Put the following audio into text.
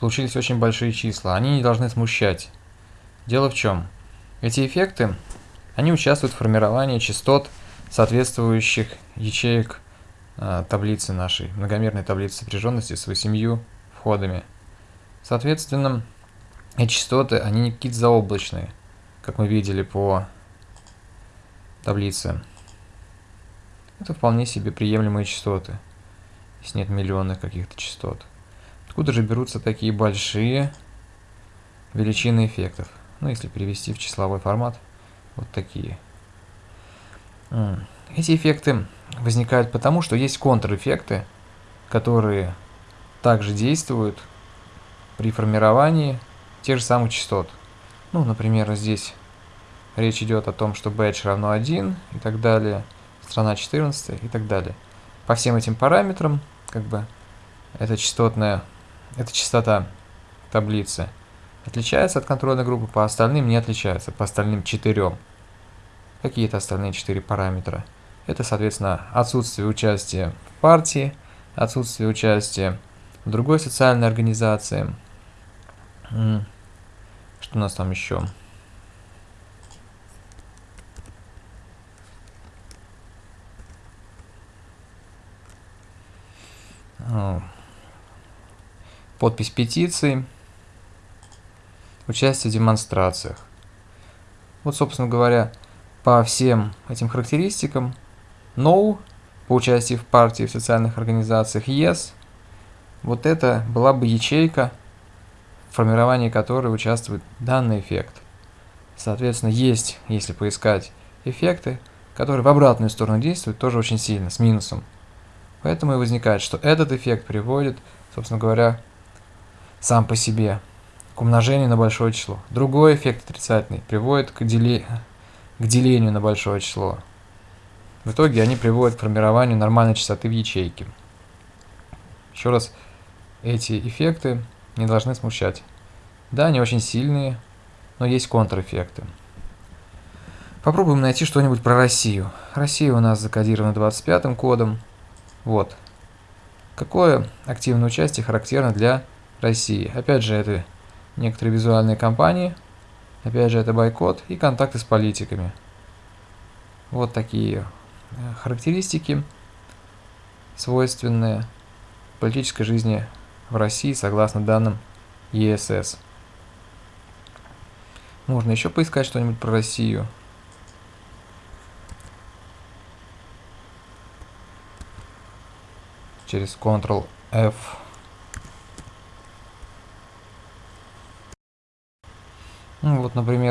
получились очень большие числа. Они не должны смущать. Дело в чем? Эти эффекты, они участвуют в формировании частот соответствующих ячеек э, таблицы нашей, многомерной таблицы сопряженности с восемью входами. Соответственно, эти частоты, они не какие-то заоблачные, как мы видели по таблице. Это вполне себе приемлемые частоты, если нет миллионных каких-то частот. Откуда же берутся такие большие величины эффектов? Ну, если перевести в числовой формат, вот такие. Эти эффекты возникают потому, что есть контрэффекты, которые также действуют при формировании тех же самых частот. Ну, например, здесь речь идет о том, что batch равно 1 и так далее, страна 14 и так далее. По всем этим параметрам, как бы, эта частотная, эта частота таблицы отличается от контрольной группы, по остальным не отличается, по остальным четырем. Какие-то остальные четыре параметра. Это, соответственно, отсутствие участия в партии, отсутствие участия в другой социальной организации. Что у нас там еще? Подпись петиции. Участие в демонстрациях. Вот, собственно говоря, по всем этим характеристикам No по участию в партии, в социальных организациях Yes. Вот это была бы ячейка, в формировании которой участвует данный эффект. Соответственно, есть, если поискать эффекты, которые в обратную сторону действуют тоже очень сильно, с минусом. Поэтому и возникает, что этот эффект приводит, собственно говоря, сам по себе к умножению на большое число. Другой эффект отрицательный приводит к, дели... к делению на большое число. В итоге они приводят к формированию нормальной частоты в ячейке. Еще раз, эти эффекты не должны смущать. Да, они очень сильные, но есть контрэффекты. Попробуем найти что-нибудь про Россию. Россия у нас закодирована 25 кодом. Вот. Какое активное участие характерно для России? Опять же, это некоторые визуальные компании. Опять же, это бойкот и контакты с политиками. Вот такие э, характеристики, свойственные политической жизни в России, согласно данным ЕСС. Можно еще поискать что-нибудь про Россию. Через Ctrl-F. Ну, вот, например,